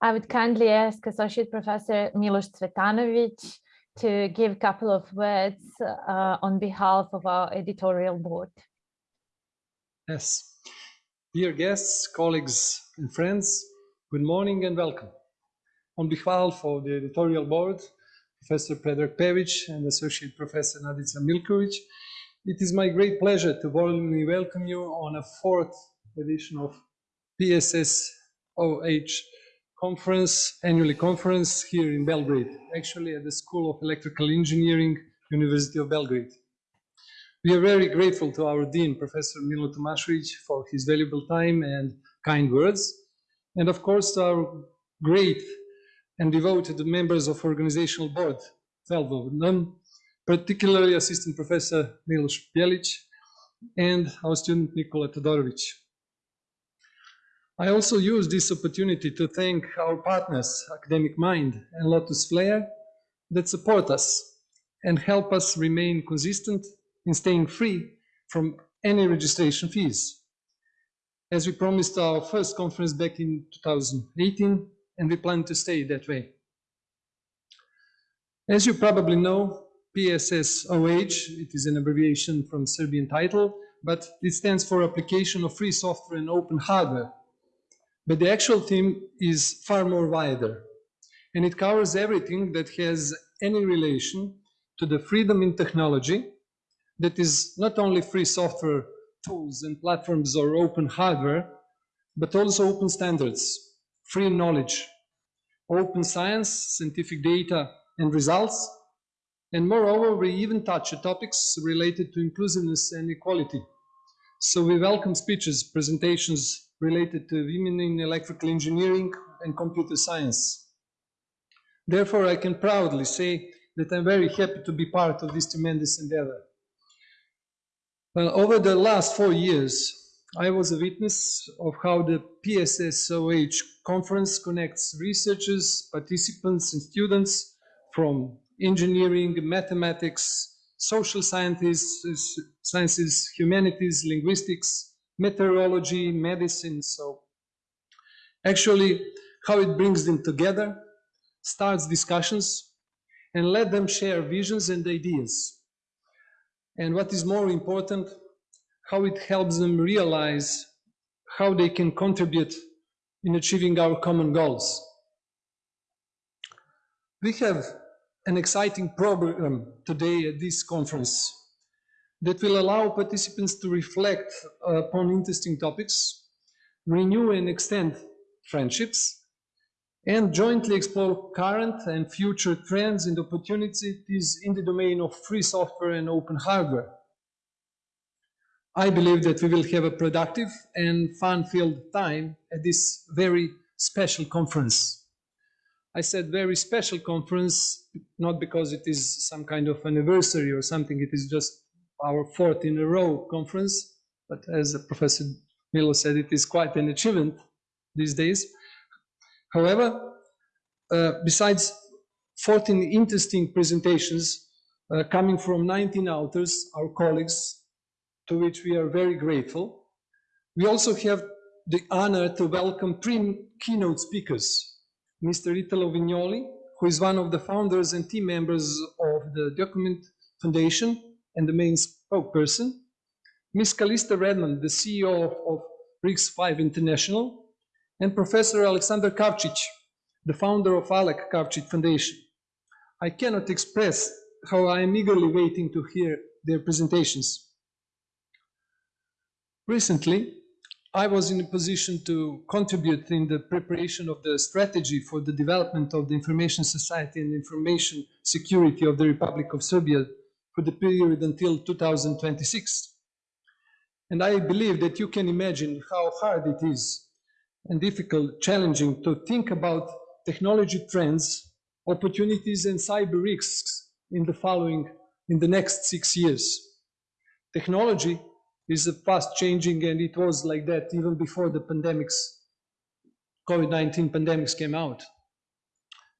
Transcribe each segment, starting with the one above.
I would kindly ask Associate Professor Milos Cvetanovic to give a couple of words uh, on behalf of our editorial board. Yes. Dear guests, colleagues and friends, good morning and welcome. On behalf of the editorial board, Professor Predrag Pejovic and Associate Professor Nadica Miljkovic, it is my great pleasure to warmly welcome you on a fourth edition of PSSOH conference, annually conference here in Belgrade, actually at the School of Electrical Engineering, University of Belgrade. We are very grateful to our Dean, Professor Milo Tomašević, for his valuable time and kind words, and of course to our great and devoted members of organizational board, 12 of them, particularly Assistant Professor Milos Bjelic and our student Nikola Todorovic. I also use this opportunity to thank our partners, Academic Mind and Lotus Flare, that support us and help us remain consistent in staying free from any registration fees. As we promised our first conference back in 2018, and we plan to stay that way. As you probably know, PSSOH, it is an abbreviation from Serbian title, but it stands for Application of Free Software and Open Hardware but the actual theme is far more wider, and it covers everything that has any relation to the freedom in technology that is not only free software tools and platforms or open hardware, but also open standards, free knowledge, open science, scientific data and results, and moreover, we even touch topics related to inclusiveness and equality. So we welcome speeches, presentations, related to women in electrical engineering and computer science. Therefore, I can proudly say that I'm very happy to be part of this tremendous endeavor. Well, over the last four years, I was a witness of how the PSSOH conference connects researchers, participants, and students from engineering, mathematics, social sciences, sciences, humanities, linguistics, meteorology, medicine. So actually how it brings them together, starts discussions, and let them share visions and ideas. And what is more important, how it helps them realize how they can contribute in achieving our common goals. We have an exciting program today at this conference that will allow participants to reflect uh, upon interesting topics, renew and extend friendships, and jointly explore current and future trends and opportunities in the domain of free software and open hardware. I believe that we will have a productive and fun-filled time at this very special conference. I said very special conference, not because it is some kind of anniversary or something, it is just our fourth in a row conference, but as Professor Milo said, it is quite an achievement these days. However, uh, besides 14 interesting presentations uh, coming from 19 authors, our colleagues, to which we are very grateful, we also have the honor to welcome three keynote speakers, Mr. Italo Vignoli, who is one of the founders and team members of the Document Foundation, and the main spokesperson, Ms. Calista Redmond, the CEO of, of RISC-V International, and Professor Alexander Kavcic, the founder of Alek Kavcic Foundation. I cannot express how I am eagerly waiting to hear their presentations. Recently, I was in a position to contribute in the preparation of the strategy for the development of the information society and information security of the Republic of Serbia for the period until 2026. And I believe that you can imagine how hard it is and difficult, challenging to think about technology trends, opportunities and cyber risks in the following, in the next six years. Technology is fast changing and it was like that even before the pandemics, COVID-19 pandemics came out.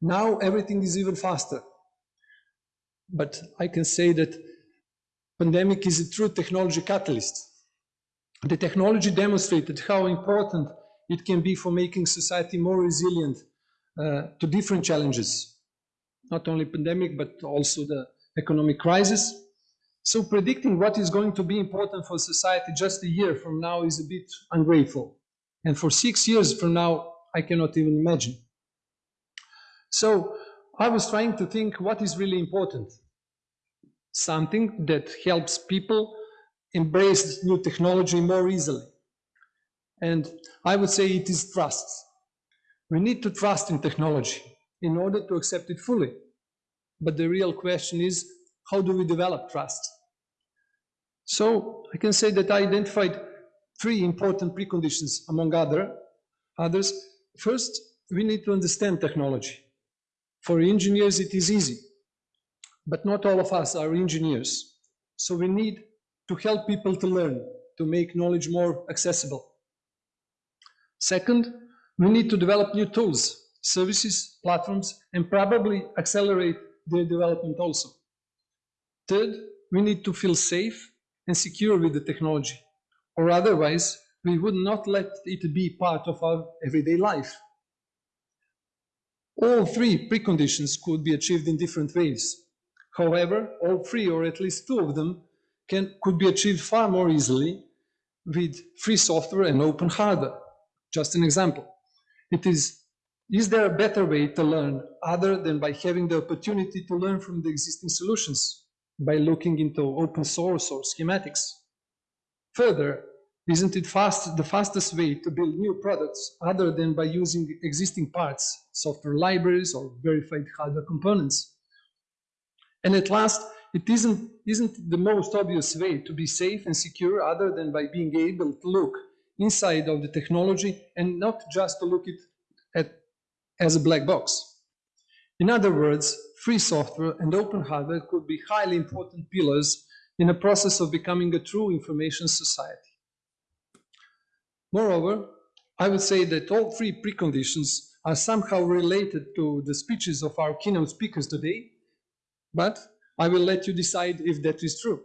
Now everything is even faster. But I can say that pandemic is a true technology catalyst. The technology demonstrated how important it can be for making society more resilient uh, to different challenges, not only pandemic, but also the economic crisis. So predicting what is going to be important for society just a year from now is a bit ungrateful. And for six years from now, I cannot even imagine. So I was trying to think what is really important. Something that helps people embrace new technology more easily. And I would say it is trust. We need to trust in technology in order to accept it fully. But the real question is, how do we develop trust? So I can say that I identified three important preconditions among other, others. First, we need to understand technology. For engineers, it is easy, but not all of us are engineers. So we need to help people to learn, to make knowledge more accessible. Second, we need to develop new tools, services, platforms, and probably accelerate their development also. Third, we need to feel safe and secure with the technology, or otherwise we would not let it be part of our everyday life. All three preconditions could be achieved in different ways. However, all three, or at least two of them, can, could be achieved far more easily with free software and open hardware. Just an example. It is, is there a better way to learn other than by having the opportunity to learn from the existing solutions, by looking into open source or schematics? Further, isn't it fast, the fastest way to build new products other than by using existing parts, software libraries or verified hardware components? And at last, it isn't, isn't the most obvious way to be safe and secure other than by being able to look inside of the technology and not just to look it at as a black box. In other words, free software and open hardware could be highly important pillars in a process of becoming a true information society. Moreover, I would say that all three preconditions are somehow related to the speeches of our keynote speakers today, but I will let you decide if that is true.